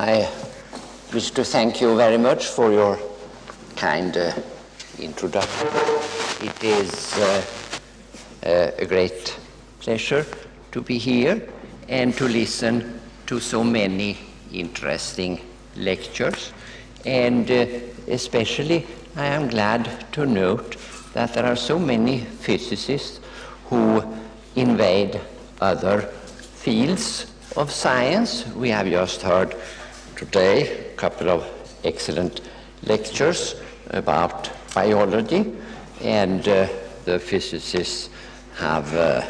I wish to thank you very much for your kind uh, introduction. It is uh, uh, a great pleasure to be here and to listen to so many interesting lectures. And uh, especially, I am glad to note that there are so many physicists who invade other fields of science. We have just heard today a couple of excellent lectures about biology, and uh, the physicists have uh,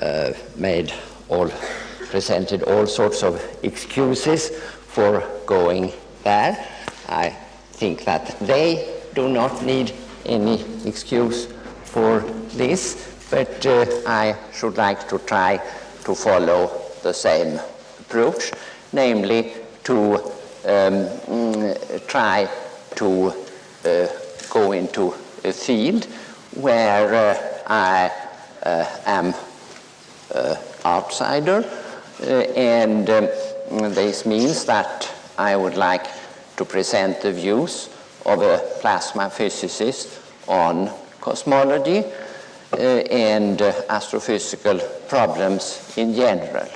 uh, made all presented all sorts of excuses for going there. I think that they do not need any excuse for this, but uh, I should like to try to follow the same approach, namely to um, try to uh, go into a field where uh, I uh, am outsider, and um, this means that I would like to present the views of a plasma physicist on cosmology uh, and uh, astrophysical problems in general.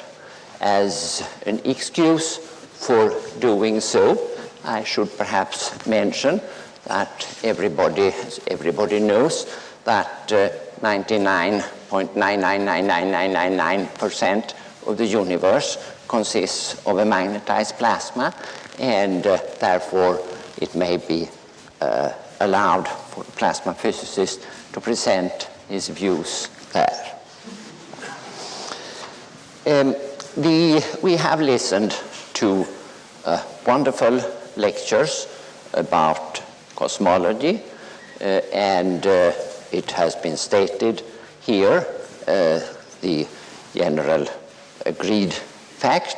As an excuse for doing so, I should perhaps mention that everybody, everybody knows that uh, 99.9999999% of the universe consists of a magnetized plasma, and uh, therefore it may be uh, allowed for plasma physicist to present his views there. Um, the, we have listened to uh, wonderful lectures about cosmology, uh, and uh, it has been stated here uh, the general agreed fact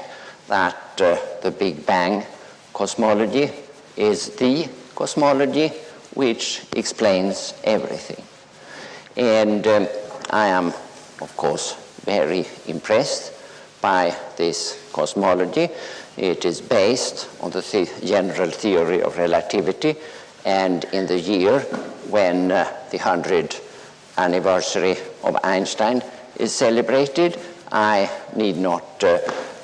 that the Big Bang cosmology is the cosmology which explains everything. And um, I am, of course, very impressed by this cosmology. It is based on the, the general theory of relativity, and in the year when uh, the 100th anniversary of Einstein is celebrated, I need not, uh,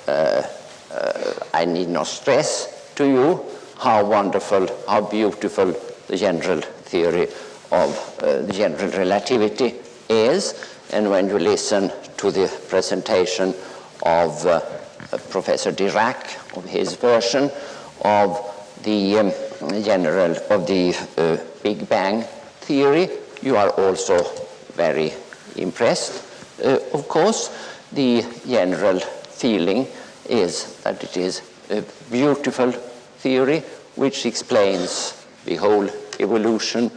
uh, uh, I need not stress to you how wonderful, how beautiful the general theory of uh, the general relativity is. And when you listen to the presentation of uh, Professor Dirac, of his version of the um, general, of the uh, Big Bang theory, you are also very impressed. Uh, of course, the general feeling is that it is a beautiful theory which explains the whole evolution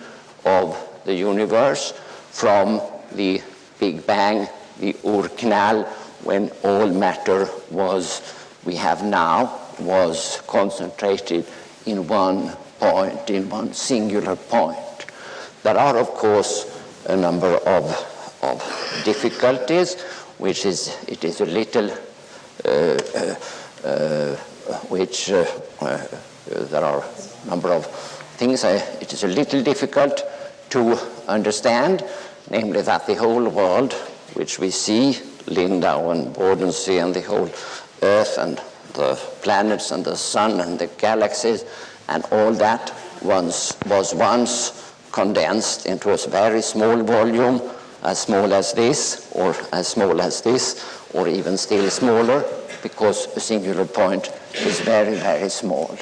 of the universe from the Big Bang, the Urknall, when all matter was, we have now, was concentrated in one point, in one singular point. There are, of course, a number of, of difficulties, which is, it is a little, uh, uh, uh which uh, uh, there are a number of things it is a little difficult to understand, namely that the whole world, which we see, Lindau and Bodensee and the whole Earth and the planets and the sun and the galaxies and all that once was once condensed into a very small volume, as small as this, or as small as this, or even still smaller, because a singular point is very, very small.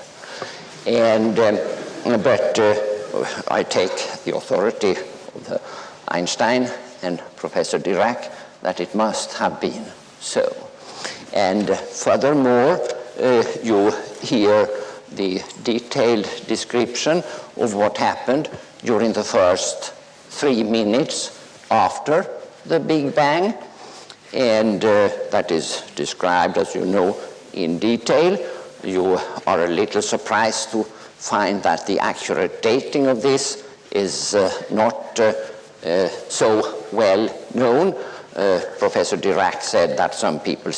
And, um, but uh, I take the authority of the Einstein and Professor Dirac that it must have been so. And furthermore, uh, you hear the detailed description of what happened during the first three minutes after the Big Bang. And uh, that is described, as you know, in detail. You are a little surprised to find that the accurate dating of this is uh, not uh, uh so well known. Uh, Professor Dirac said that some people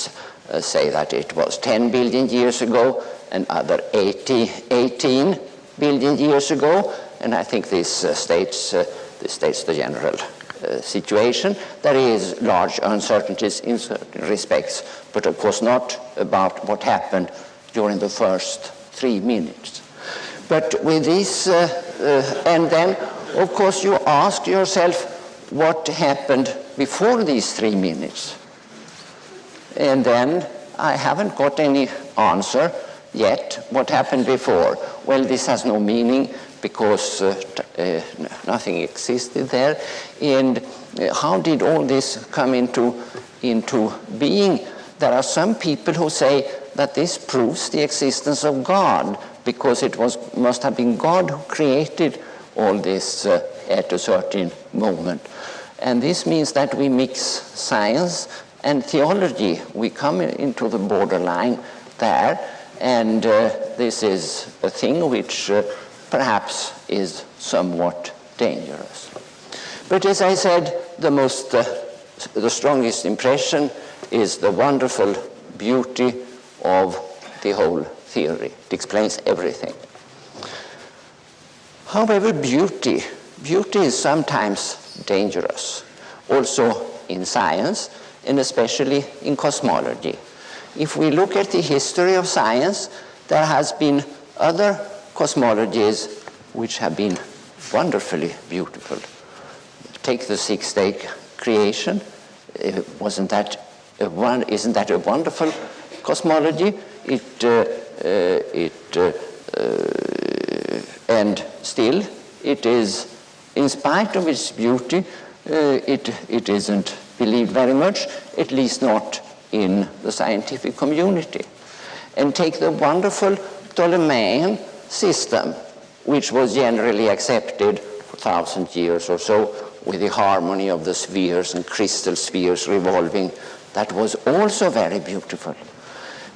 uh, say that it was 10 billion years ago, and other 80, 18 billion years ago, and I think this uh, states, uh, this states the general uh, situation. There is large uncertainties in certain respects, but of course not about what happened during the first three minutes. But with this, uh, and then of course you ask yourself what happened before these three minutes. And then I haven't got any answer yet what happened before. Well, this has no meaning because uh, uh, nothing existed there. And uh, how did all this come into, into being? There are some people who say that this proves the existence of God because it was, must have been God who created all this uh, at a certain moment. And this means that we mix science and theology. We come into the borderline there, and uh, this is a thing which uh, perhaps is somewhat dangerous. But as I said, the most, uh, the strongest impression is the wonderful beauty of the whole theory. It explains everything. However, beauty, beauty is sometimes dangerous, also in science and especially in cosmology. If we look at the history of science, there has been other cosmologies which have been wonderfully beautiful. Take the six-day creation. Wasn't that one, isn't that a wonderful cosmology? It, uh, uh, it, uh, uh, and still, it is, in spite of its beauty, uh, it, it isn't believed very much, at least not in the scientific community. And take the wonderful Ptolemaic system, which was generally accepted for thousand years or so, with the harmony of the spheres and crystal spheres revolving. That was also very beautiful.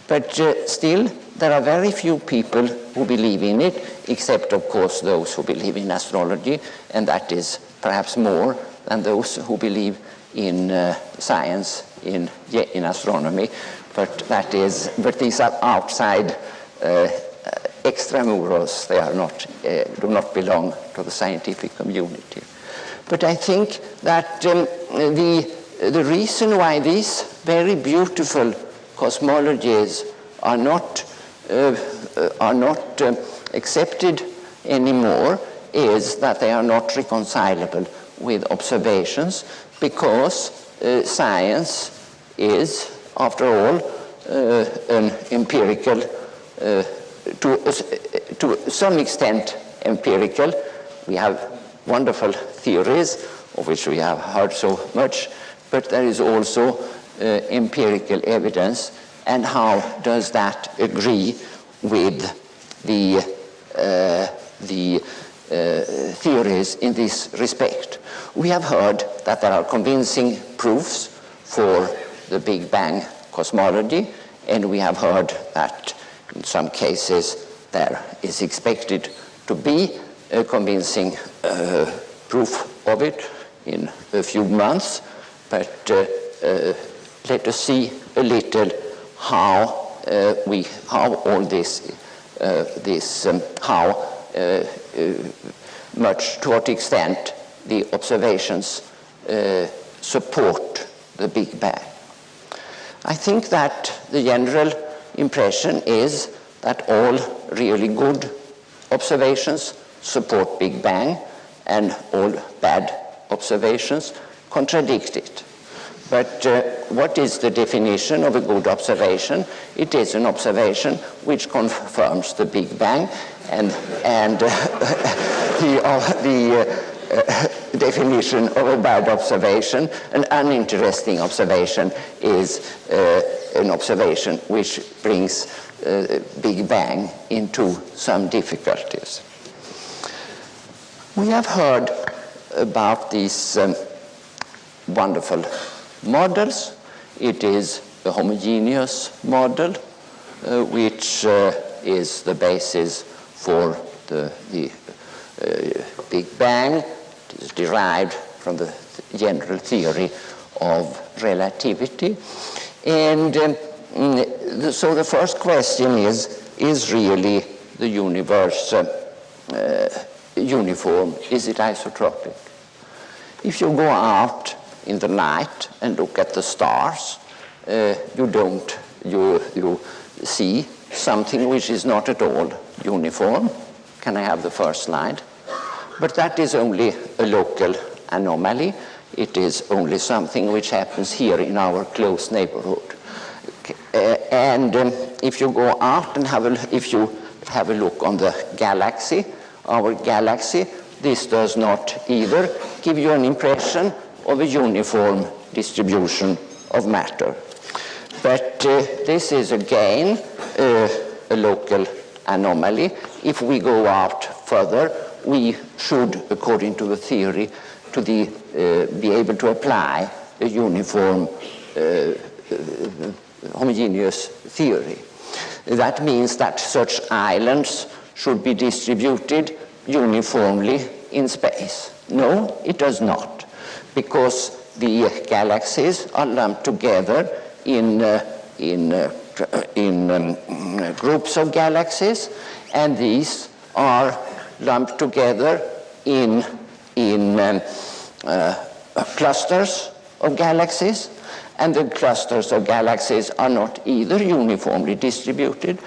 But uh, still, there are very few people who believe in it, except, of course, those who believe in astrology, and that is perhaps more than those who believe in uh, science, in, in astronomy, but that is, but these are outside uh, extramuros. They are not, uh, do not belong to the scientific community. But I think that um, the, the reason why these very beautiful cosmologies are not, uh, uh are not um, accepted anymore is that they are not reconcilable with observations because uh, science is, after all, uh, an empirical, uh, to, uh, to some extent empirical. We have wonderful theories of which we have heard so much, but there is also uh, empirical evidence and how does that agree with the, uh, the uh, theories in this respect. We have heard that there are convincing proofs for the Big Bang cosmology, and we have heard that in some cases there is expected to be a convincing uh, proof of it in a few months, but uh, uh, let us see a little how uh, we, how all this, uh, this um, how uh, much to what extent the observations support the Big Bang. I think that the general impression is that all really good observations support Big Bang and all bad observations contradict it. But uh, what is the definition of a good observation? It is an observation which confirms the Big Bang and, and uh, the, uh, the uh, definition of a bad observation, an uninteresting observation is uh, an observation which brings uh, Big Bang into some difficulties. We have heard about these um, wonderful models. It is a homogeneous model, uh, which uh, is the basis for the, the uh, Big Bang. It is derived from the general theory of relativity. And um, mm, so the first question is, is really the universe uh, uh, uniform? Is it isotropic? If you go out in the night and look at the stars, uh, you don't, you, you see something which is not at all uniform. Can I have the first slide? But that is only a local anomaly. It is only something which happens here in our close neighborhood. Uh, and um, if you go out and have a, if you have a look on the galaxy, our galaxy, this does not either give you an impression of a uniform distribution of matter. But uh, this is again uh, a local anomaly. If we go out further, we should, according to the theory, to the, uh, be able to apply a uniform uh, uh, homogeneous theory. That means that such islands should be distributed uniformly in space. No, it does not, because the galaxies are lumped together in, uh, in, uh, in um, groups of galaxies, and these are lumped together in, in um, uh, clusters of galaxies, and the clusters of galaxies are not either uniformly distributed,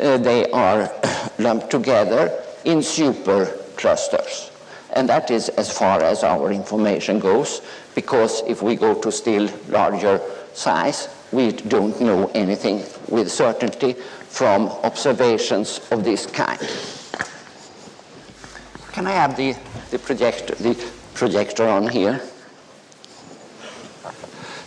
uh, they are lumped together in superclusters. And that is as far as our information goes, because if we go to still larger size, we don't know anything with certainty from observations of this kind. Can I have the, the, projector, the projector on here?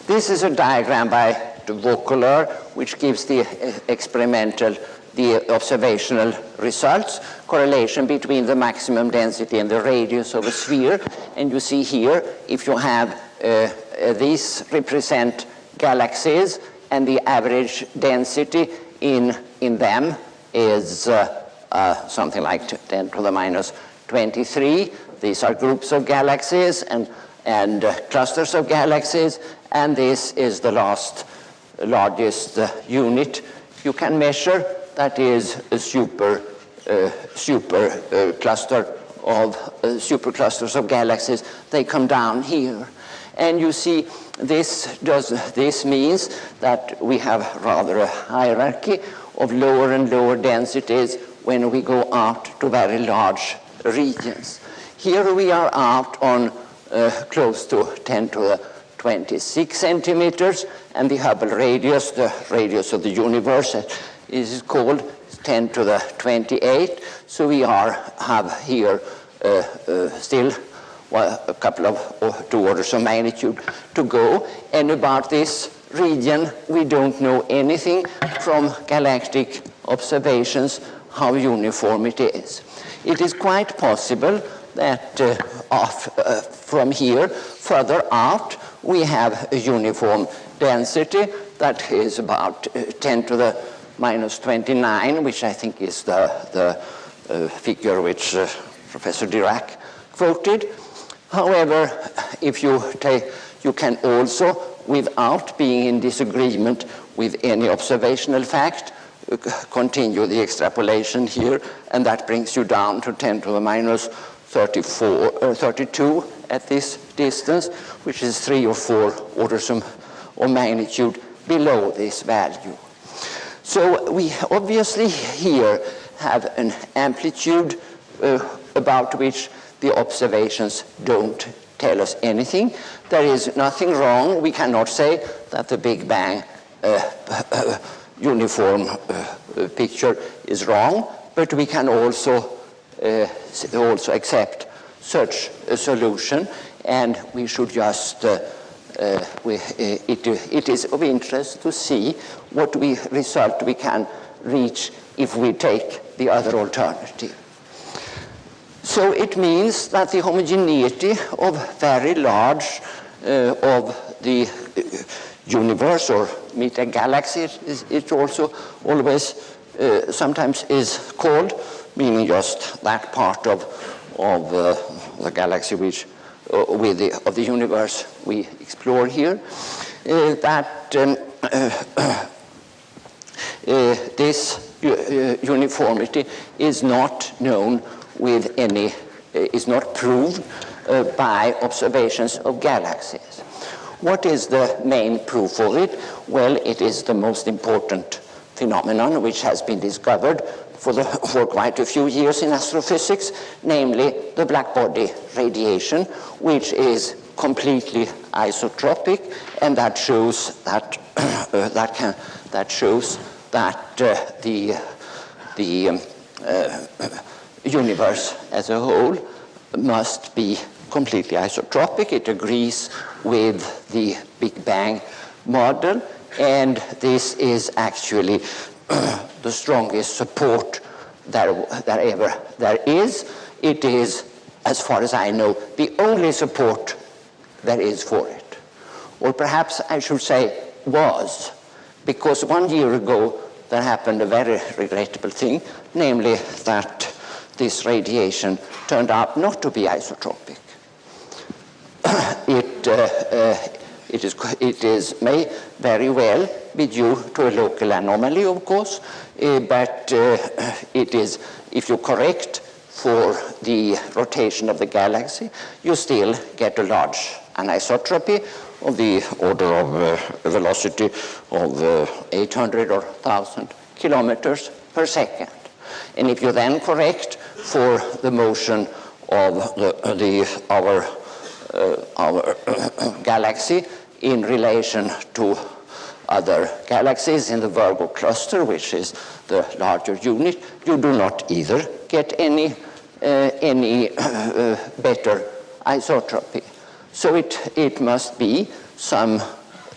This is a diagram by de Vaucouleurs, which gives the uh, experimental, the observational results, correlation between the maximum density and the radius of a sphere. And you see here, if you have uh, uh, these represent galaxies, and the average density in, in them is uh, uh, something like 10 to the minus 23. These are groups of galaxies and, and uh, clusters of galaxies, and this is the last largest uh, unit you can measure. That is a super, uh, super uh, cluster of uh, superclusters of galaxies. They come down here. And you see, this, does, this means that we have rather a hierarchy of lower and lower densities when we go out to very large regions. Here we are out on uh, close to 10 to the 26 centimeters, and the Hubble radius, the radius of the universe, is called 10 to the 28. So we are have here uh, uh, still well, a couple of or two orders of magnitude to go. And about this region, we don't know anything from galactic observations how uniform it is. It is quite possible that uh, off, uh, from here further out we have a uniform density that is about uh, 10 to the minus 29, which I think is the, the uh, figure which uh, Professor Dirac quoted. However, if you take, you can also, without being in disagreement with any observational fact, uh, continue the extrapolation here, and that brings you down to 10 to the minus 34, uh, 32 at this distance, which is three or four orders of, of magnitude below this value. So we obviously here have an amplitude uh, about which the observations don't tell us anything. There is nothing wrong. We cannot say that the Big Bang uh, uh, uniform uh, picture is wrong, but we can also, uh, also accept such a solution, and we should just uh, uh, we, it, it is of interest to see what we result we can reach if we take the other alternative. So it means that the homogeneity of very large uh, of the uh, universe or meta-galaxy, is, it also always uh, sometimes is called, meaning just that part of, of uh, the galaxy which uh, with the, of the universe we explore here, uh, that um, this uh, uniformity is not known with any, uh, is not proved uh, by observations of galaxies. What is the main proof for it? Well, it is the most important phenomenon which has been discovered for, the, for quite a few years in astrophysics, namely the black body radiation, which is completely isotropic, and that shows that uh, that can that shows that uh, the the um, uh, universe as a whole must be completely isotropic. It agrees with the Big Bang model, and this is actually the strongest support that, that ever there is. It is, as far as I know, the only support there is for it. Or perhaps I should say was, because one year ago there happened a very regrettable thing, namely that this radiation turned out not to be isotropic. it, uh, uh, it, is, it is, may very well be due to a local anomaly, of course, uh, but uh, it is, if you correct for the rotation of the galaxy, you still get a large anisotropy of the order of uh, velocity of uh, 800 or 1,000 kilometers per second. And if you then correct for the motion of the, the our, our galaxy in relation to other galaxies in the Virgo cluster, which is the larger unit, you do not either get any, uh, any uh, better isotropy. So it, it must be some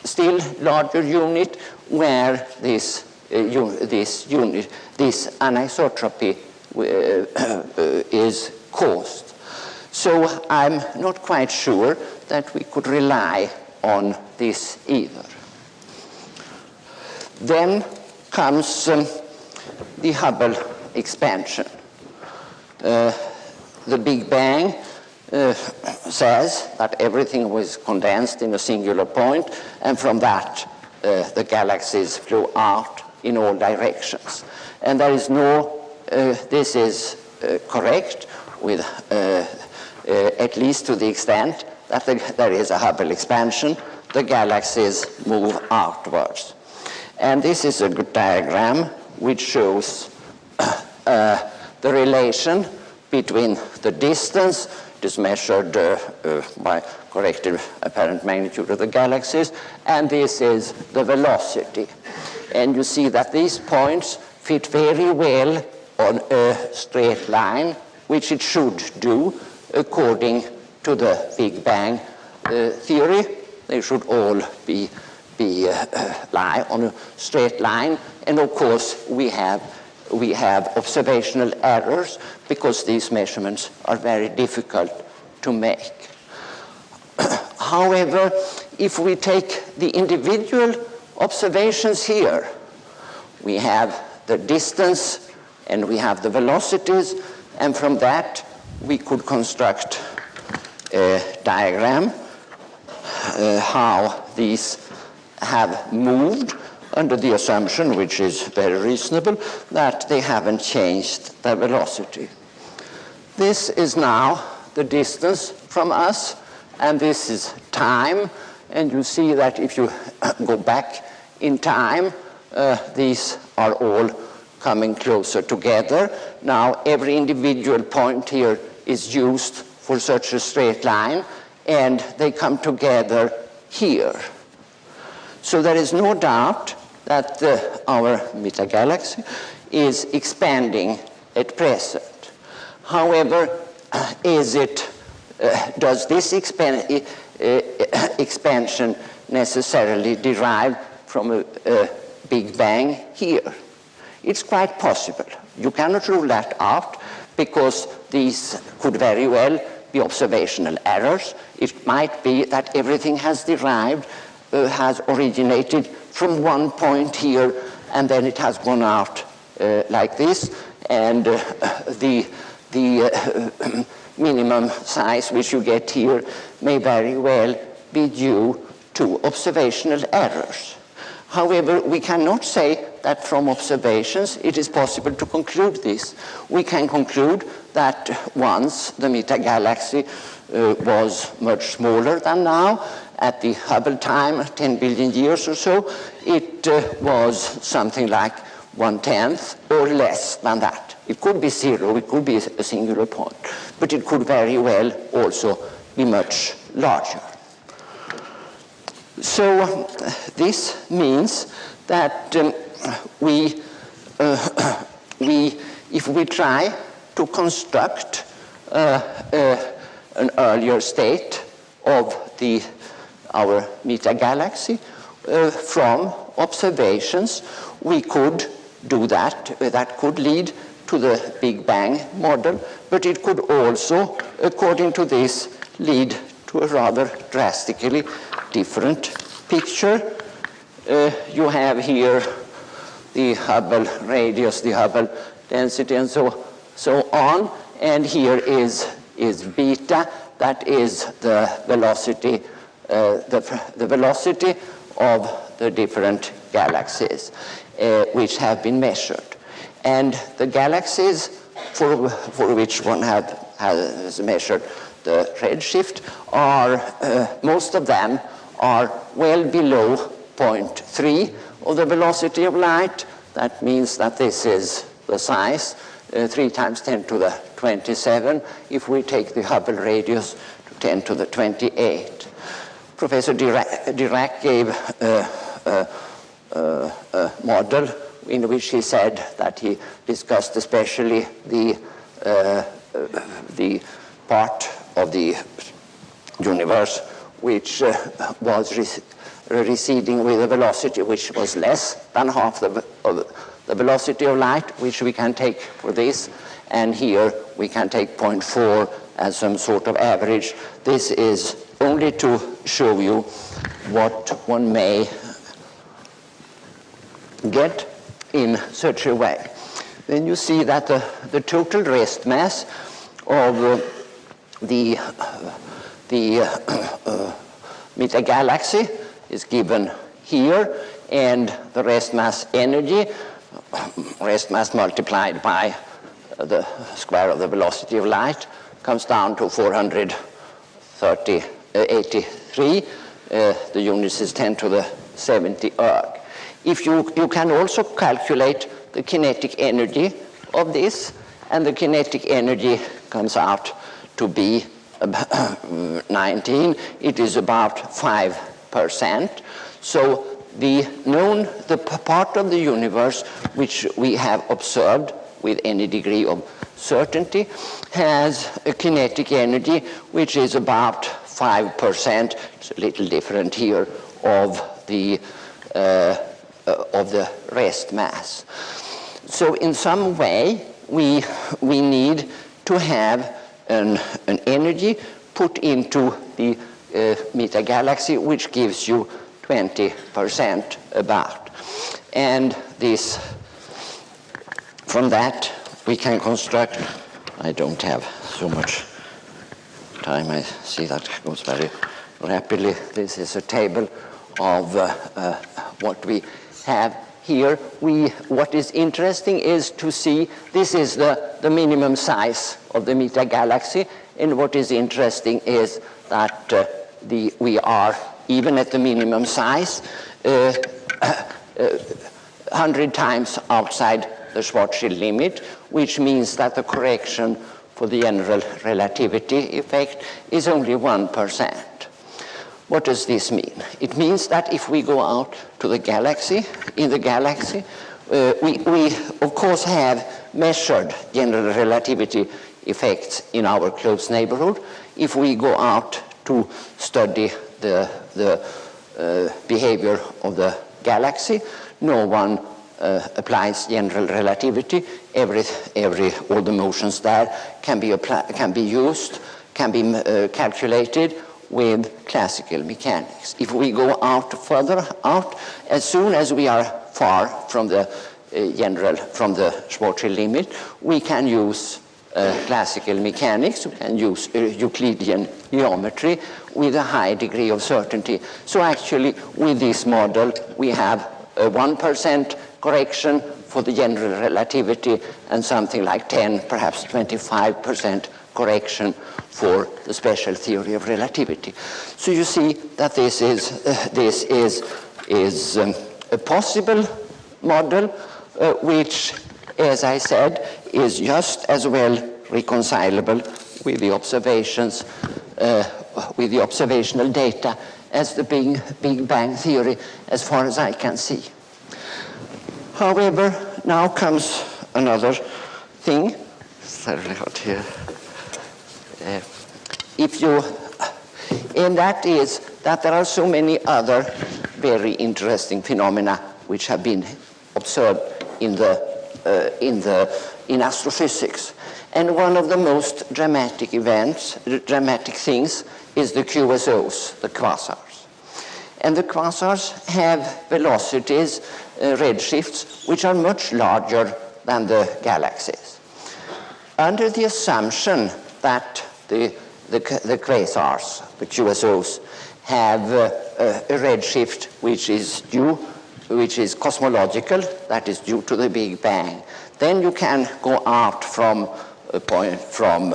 still larger unit where this, uh, un this unit, this anisotropy uh, is caused. So I'm not quite sure that we could rely on this either. Then comes um, the Hubble expansion. Uh, the Big Bang uh, says that everything was condensed in a singular point, and from that uh, the galaxies flew out in all directions. And there is no, uh, this is uh, correct with uh, at least to the extent that the, there is a Hubble expansion, the galaxies move outwards. And this is a good diagram which shows uh, the relation between the distance, it is measured uh, uh, by corrected apparent magnitude of the galaxies, and this is the velocity. And you see that these points fit very well on a straight line, which it should do according to the Big Bang uh, theory. They should all be be uh, lie on a straight line. And of course, we have, we have observational errors because these measurements are very difficult to make. However, if we take the individual observations here, we have the distance and we have the velocities, and from that we could construct a diagram uh, how these have moved under the assumption, which is very reasonable, that they haven't changed their velocity. This is now the distance from us, and this is time, and you see that if you go back in time, uh, these are all coming closer together. Now, every individual point here is used for such a straight line, and they come together here. So there is no doubt that uh, our metagalaxy is expanding at present. However, is it, uh, does this expan uh, expansion necessarily derive from a, a Big Bang here? It's quite possible. You cannot rule that out because these could very well be observational errors. It might be that everything has derived uh, has originated from one point here and then it has gone out uh, like this and uh, the, the uh, minimum size which you get here may very well be due to observational errors. However, we cannot say that from observations it is possible to conclude this. We can conclude that once the meta-galaxy uh, was much smaller than now, at the Hubble time, 10 billion years or so, it uh, was something like one-tenth or less than that. It could be zero, it could be a singular point, but it could very well also be much larger. So this means that um, we, uh, we, if we try to construct uh, uh an earlier state of the, our meta-galaxy uh, from observations, we could do that. That could lead to the Big Bang model, but it could also, according to this, lead to a rather drastically different picture. Uh, you have here the Hubble radius, the Hubble density, and so, so on. And here is, is beta, that is the velocity, uh, the, the velocity of the different galaxies uh, which have been measured. And the galaxies for, for which one have, has measured the redshift are, uh, most of them are well below 0.3 of the velocity of light. That means that this is the size, uh, 3 times 10 to the 27, if we take the Hubble radius to 10 to the 28. Professor Dirac, Dirac gave uh, uh, a model in which he said that he discussed especially the, uh, the part of the universe which uh, was receding with a velocity which was less than half the, the velocity of light, which we can take for this. And here we can take 0.4 as some sort of average. This is only to show you what one may get in such a way. Then you see that the, the total rest mass of uh, the, uh, the uh, meta-galaxy is given here, and the rest mass energy, rest mass multiplied by the square of the velocity of light, comes down to 483. Uh, the units is 10 to the 70 erg. If you, you can also calculate the kinetic energy of this, and the kinetic energy comes out to be 19, it is about 5%. So the known, the part of the universe which we have observed with any degree of certainty has a kinetic energy which is about 5%, it's a little different here, of the uh, uh, of the rest mass. So in some way, we, we need to have an, an energy put into the uh, meta-galaxy, which gives you 20% about. And this, from that, we can construct, I don't have so much time, I see that goes very rapidly. This is a table of uh, uh, what we have here, we, what is interesting is to see this is the, the minimum size of the meta-galaxy, and what is interesting is that uh, the, we are, even at the minimum size, uh, uh, 100 times outside the Schwarzschild limit, which means that the correction for the general relativity effect is only 1%. What does this mean? It means that if we go out to the galaxy, in the galaxy, uh, we, we of course have measured general relativity effects in our close neighborhood. If we go out to study the, the uh, behavior of the galaxy, no one uh, applies general relativity. Every, every, all the motions there can be, can be used, can be uh, calculated with classical mechanics. If we go out further out, as soon as we are far from the uh, general, from the Schwarzschild limit, we can use uh, classical mechanics, we can use uh, Euclidean geometry with a high degree of certainty. So actually, with this model, we have a 1% correction for the general relativity and something like 10, perhaps 25% correction for the special theory of relativity. So you see that this is, uh, this is, is um, a possible model uh, which, as I said, is just as well reconcilable with the observations, uh, with the observational data as the Big, Big Bang theory as far as I can see. However, now comes another thing. Sorry, here. Uh, if you, and that is that there are so many other very interesting phenomena which have been observed in the, uh, in the, in astrophysics. And one of the most dramatic events, dramatic things, is the QSOs, the quasars. And the quasars have velocities, uh, redshifts, which are much larger than the galaxies. Under the assumption that the, the, the quasars, the QSOs, have uh, a redshift which is due, which is cosmological, that is due to the Big Bang, then you can go out from point, from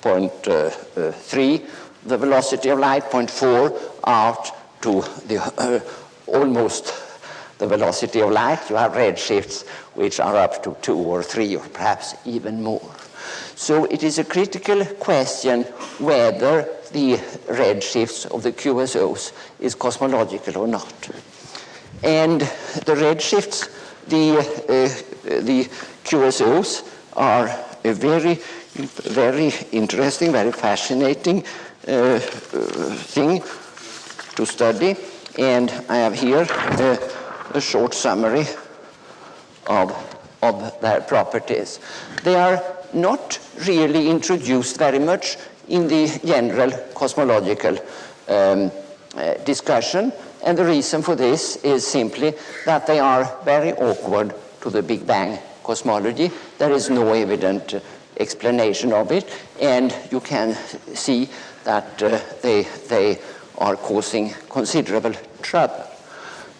point uh, uh, three, the velocity of light, point four, out to the uh, almost the velocity of light. You have redshifts which are up to two or three or perhaps even more. So it is a critical question whether the redshifts of the QSOs is cosmological or not. And the redshifts, the, uh, the QSOs are a very, very interesting, very fascinating uh, uh, thing to study. And I have here a, a short summary of, of their properties. They are not really introduced very much in the general cosmological um, uh, discussion. And the reason for this is simply that they are very awkward to the Big Bang cosmology. There is no evident explanation of it, and you can see that uh, they, they are causing considerable trouble.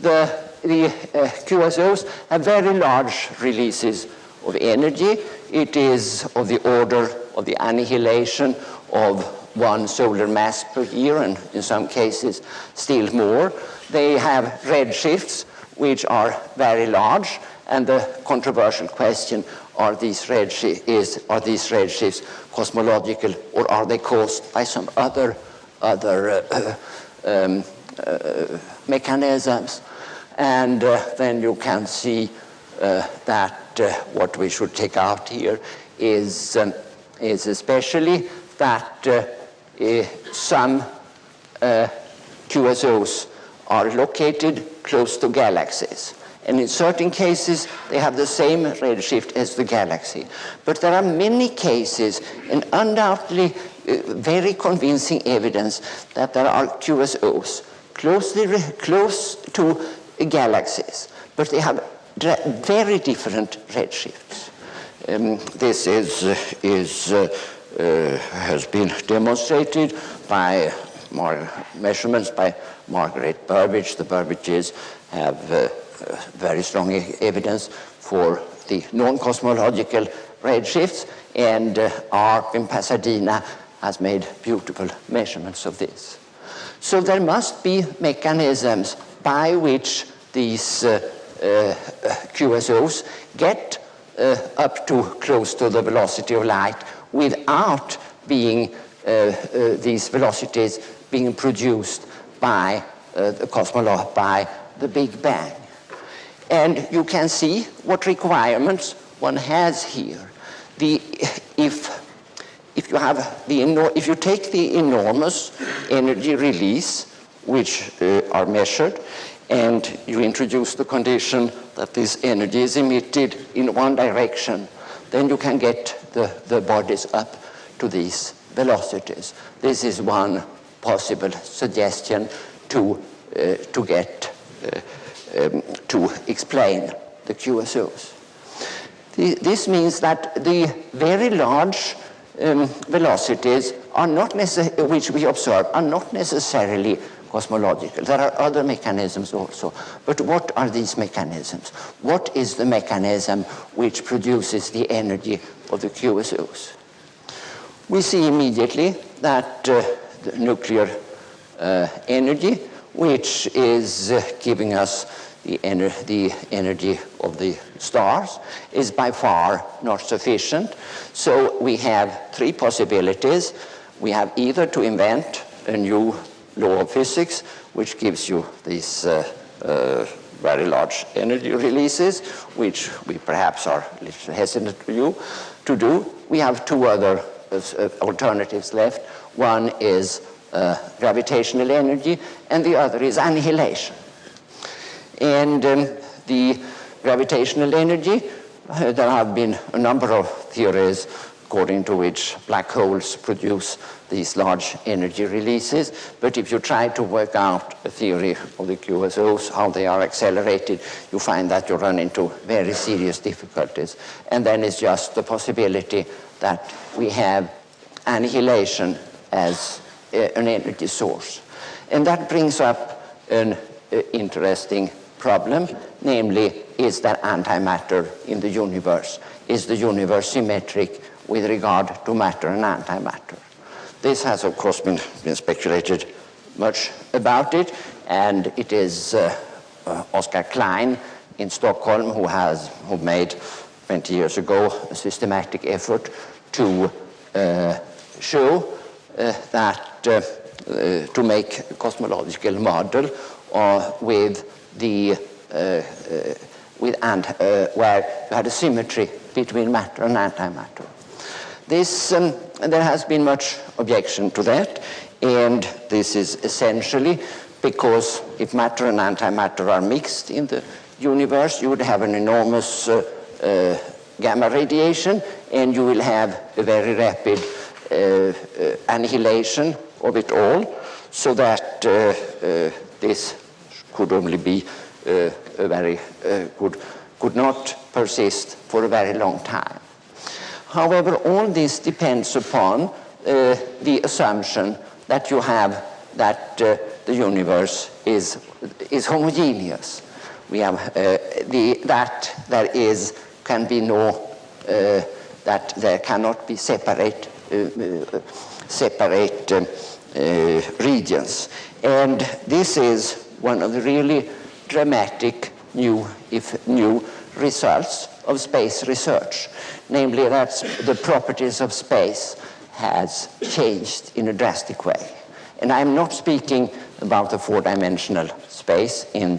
The, the uh, QSOs have very large releases of energy. It is of the order of the annihilation of one solar mass per year, and in some cases still more. They have redshifts, which are very large, and the controversial question are these redshifts, is, are these redshifts cosmological or are they caused by some other, other uh, um, uh, mechanisms? And uh, then you can see uh, that uh, what we should take out here is, um, is especially that uh, some QSOs are located close to galaxies. And in certain cases, they have the same redshift as the galaxy. But there are many cases, and undoubtedly uh, very convincing evidence that there are QSOs closely close to galaxies, but they have very different redshifts. Um, this is, uh, is, uh, uh has been demonstrated by measurements by Margaret Burbidge. The Burbidges have uh, very strong evidence for the non-cosmological redshifts, and uh, Arp in Pasadena has made beautiful measurements of this. So there must be mechanisms by which these uh, uh, QSOs get uh, up to close to the velocity of light without being uh, uh, these velocities being produced by the cosmology, by the Big Bang. And you can see what requirements one has here. The, if, if, you have the, if you take the enormous energy release, which uh, are measured, and you introduce the condition that this energy is emitted in one direction, then you can get the, the bodies up to these velocities. This is one possible suggestion to, uh, to get uh, um, to explain the QSOs. The, this means that the very large um, velocities are not which we observe are not necessarily cosmological. There are other mechanisms also. But what are these mechanisms? What is the mechanism which produces the energy of the QSOs? We see immediately that uh, the nuclear uh, energy, which is uh, giving us the, ener the energy of the stars, is by far not sufficient. So we have three possibilities. We have either to invent a new law of physics, which gives you these uh, uh, very large energy releases, which we perhaps are a little hesitant to do. To do. We have two other uh, alternatives left. One is uh, gravitational energy, and the other is annihilation. And um, the gravitational energy, uh, there have been a number of theories according to which black holes produce these large energy releases. But if you try to work out a theory of the QSOs, how they are accelerated, you find that you run into very serious difficulties. And then it's just the possibility that we have annihilation as uh, an energy source. And that brings up an uh, interesting problem, namely, is there antimatter in the universe? Is the universe symmetric with regard to matter and antimatter. This has, of course, been, been speculated much about it, and it is uh, uh, Oskar Klein in Stockholm who has who made 20 years ago a systematic effort to uh, show uh, that uh, uh, to make a cosmological model with the with and where you had a symmetry between matter and antimatter. This, um, there has been much objection to that, and this is essentially because if matter and antimatter are mixed in the universe, you would have an enormous uh, uh, gamma radiation, and you will have a very rapid uh, uh annihilation of it all, so that uh, uh, this could only be a very good, could not persist for a very long time. However, all this depends upon uh, the assumption that you have that uh, the universe is, is homogeneous. We have uh, the, that there is, can be no, uh, that there cannot be separate, uh, uh, separate regions. And this is one of the really dramatic new, if new results of space research namely that the properties of space has changed in a drastic way. And I'm not speaking about the four-dimensional space in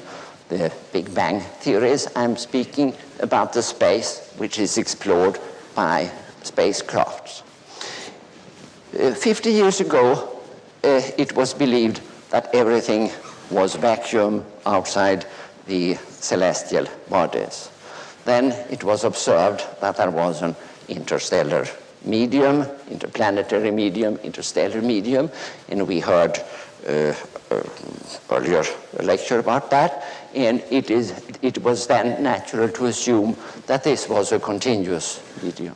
the Big Bang theories. I'm speaking about the space which is explored by spacecrafts. Uh, 50 years ago, uh, it was believed that everything was vacuum outside the celestial bodies. Then it was observed that there was an interstellar medium, interplanetary medium, interstellar medium, and we heard uh, uh, earlier a lecture about that, and it, is, it was then natural to assume that this was a continuous medium.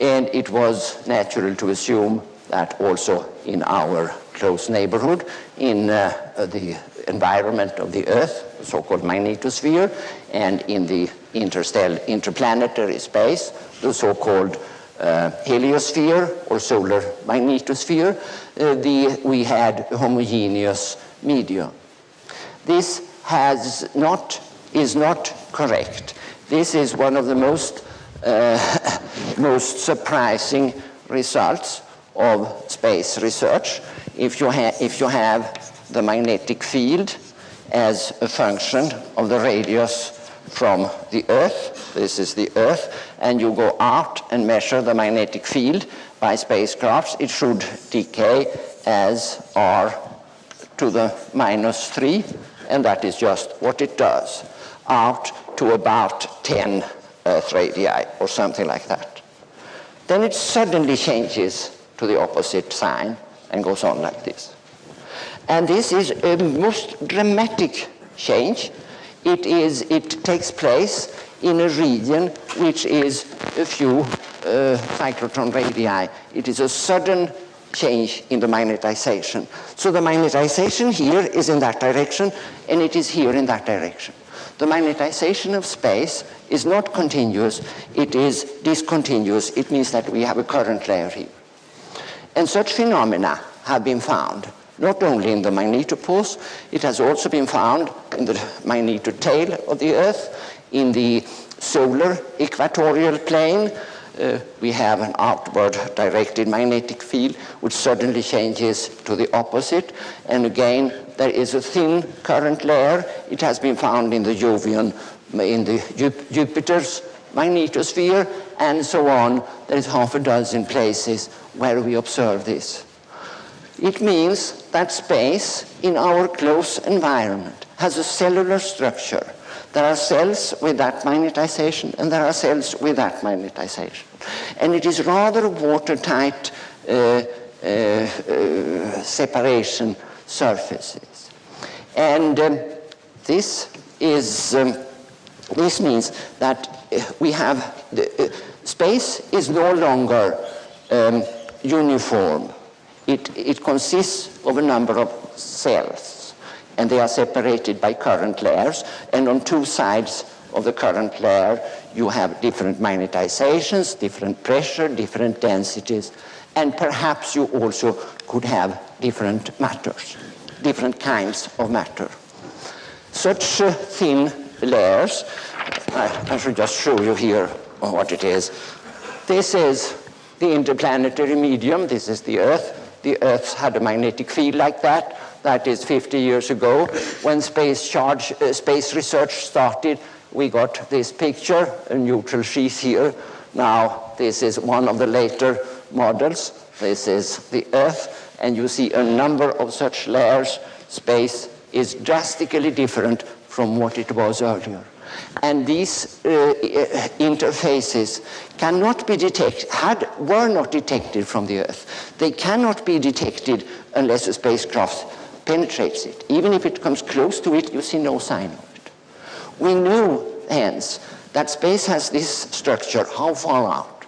And it was natural to assume that also in our close neighborhood, in uh, the environment of the Earth, so-called magnetosphere, and in the interstellar, interplanetary space, the so-called uh, heliosphere or solar magnetosphere, uh, the, we had a homogeneous medium. This has not, is not correct. This is one of the most, uh, most surprising results of space research. If you, if you have the magnetic field as a function of the radius from the Earth, this is the Earth, and you go out and measure the magnetic field by spacecrafts, it should decay as r to the minus 3, and that is just what it does, out to about 10 Earth radii or something like that. Then it suddenly changes to the opposite sign and goes on like this. And this is a most dramatic change. It, is, it takes place in a region which is a few uh, cyclotron radii. It is a sudden change in the magnetization. So the magnetization here is in that direction, and it is here in that direction. The magnetization of space is not continuous, it is discontinuous. It means that we have a current layer here. And such phenomena have been found not only in the magnetopause, it has also been found in the magnetotail of the Earth, in the solar equatorial plane, uh, we have an outward directed magnetic field which suddenly changes to the opposite. And again, there is a thin current layer. It has been found in the Jovian, in the Jupiter's magnetosphere, and so on. There is half a dozen places where we observe this. It means that space in our close environment has a cellular structure there are cells with that magnetization and there are cells with that magnetization. And it is rather watertight uh, uh, uh, separation surfaces. And um, this is, um, this means that uh, we have, the, uh, space is no longer um, uniform. It, it consists of a number of cells and they are separated by current layers. And on two sides of the current layer, you have different magnetizations, different pressure, different densities, and perhaps you also could have different matters, different kinds of matter. Such uh, thin layers, I, I should just show you here what it is. This is the interplanetary medium, this is the Earth. The Earth had a magnetic field like that that is 50 years ago, when space, charge, uh, space research started, we got this picture, a neutral sheath here. Now, this is one of the later models. This is the Earth, and you see a number of such layers. Space is drastically different from what it was earlier. And these uh, uh interfaces cannot be detected, had, were not detected from the Earth. They cannot be detected unless a spacecraft penetrates it. Even if it comes close to it, you see no sign of it. We know, hence, that space has this structure, how far out?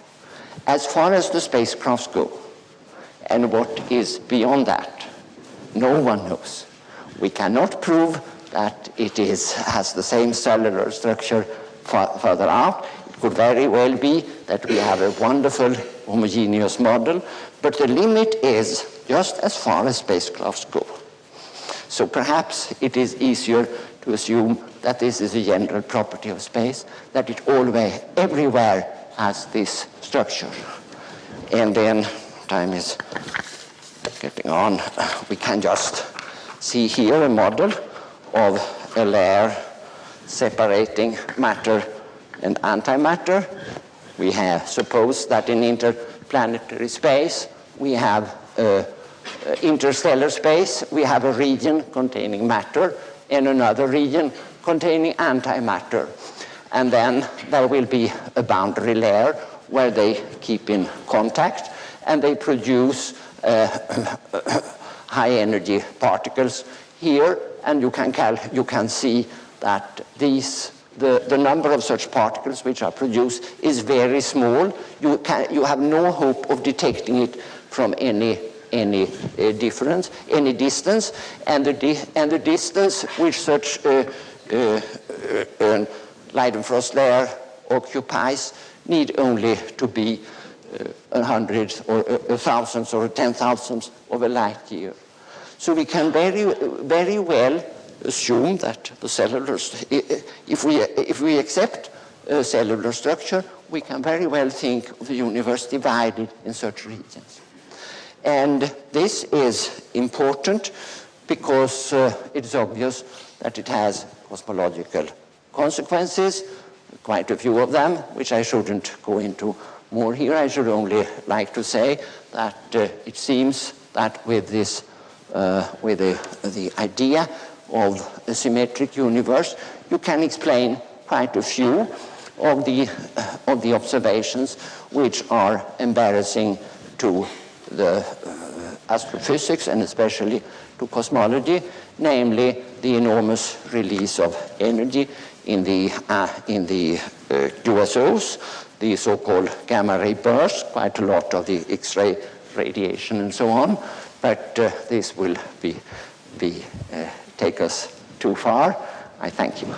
As far as the spacecrafts go. And what is beyond that? No one knows. We cannot prove that it is, has the same cellular structure further out. It could very well be that we have a wonderful homogeneous model, but the limit is just as far as spacecrafts go. So perhaps it is easier to assume that this is a general property of space, that it always, everywhere has this structure. And then time is getting on. We can just see here a model of a layer separating matter and antimatter. We have supposed that in interplanetary space we have a uh, interstellar space, we have a region containing matter and another region containing antimatter. And then there will be a boundary layer where they keep in contact and they produce uh, high energy particles here and you can, you can see that these the, the number of such particles which are produced is very small. You, can, you have no hope of detecting it from any any uh, difference, any distance, and the, di and the distance which such uh, uh, uh Leidenfrost layer occupies need only to be uh, a hundred or a, a thousandth or a ten thousandth of a light year. So we can very, very well assume that the cellular, if we, if we accept cellular structure, we can very well think of the universe divided in such regions. And this is important because uh, it's obvious that it has cosmological consequences, quite a few of them, which I shouldn't go into more here. I should only like to say that uh, it seems that with this, uh, with the, the idea of a symmetric universe, you can explain quite a few of the, of the observations which are embarrassing to the uh, astrophysics and especially to cosmology, namely the enormous release of energy in the, uh, in the uh, QSOs, the so-called gamma ray bursts, quite a lot of the X-ray radiation and so on, but uh, this will be, be uh, take us too far. I thank you.